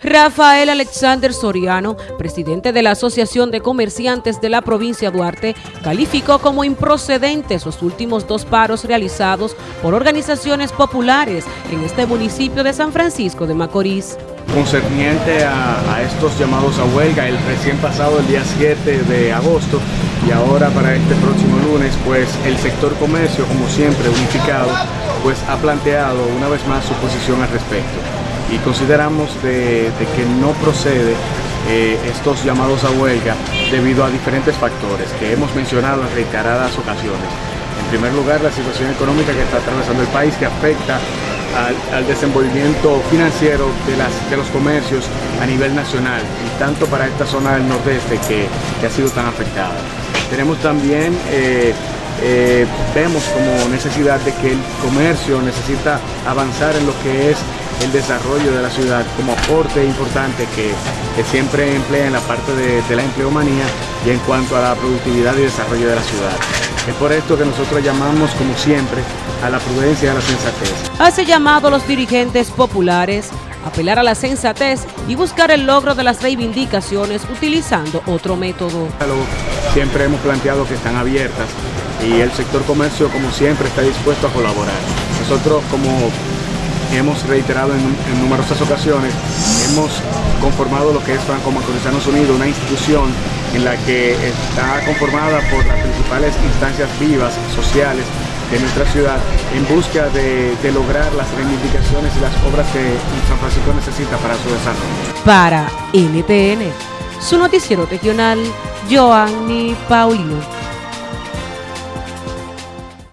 Rafael Alexander Soriano, presidente de la Asociación de Comerciantes de la provincia Duarte, calificó como improcedentes los últimos dos paros realizados por organizaciones populares en este municipio de San Francisco de Macorís. Concerniente a, a estos llamados a huelga, el recién pasado el día 7 de agosto y ahora para este próximo lunes, pues el sector comercio, como siempre unificado, pues ha planteado una vez más su posición al respecto y consideramos de, que no procede eh, estos llamados a huelga debido a diferentes factores que hemos mencionado en reiteradas ocasiones. En primer lugar, la situación económica que está atravesando el país que afecta al, desenvolvimiento financiero de, las, de los comercios a nivel nacional y tanto para esta zona del nordeste que, ha sido tan afectada. Tenemos también eh, eh, vemos como necesidad de que el comercio necesita avanzar en lo que es el desarrollo de la ciudad como aporte importante que, siempre emplea en la parte de, de la empleomanía y en cuanto a la productividad y desarrollo de la ciudad. Es por esto que nosotros llamamos, como siempre, a la prudencia y a la sensatez. Hace llamado a los dirigentes populares apelar a la sensatez y buscar el logro de las reivindicaciones utilizando otro método. Siempre hemos planteado que están abiertas y el sector comercio, como siempre, está dispuesto a colaborar. Nosotros, como hemos reiterado en, numerosas ocasiones, hemos conformado lo que es Franco Macorizanos Unidos, una institución en la que está conformada por las principales instancias vivas, sociales, de nuestra ciudad en busca de, de, lograr las reivindicaciones y las obras que San Francisco necesita para su desarrollo. Para NTN, su noticiero regional, Joanny Paulino.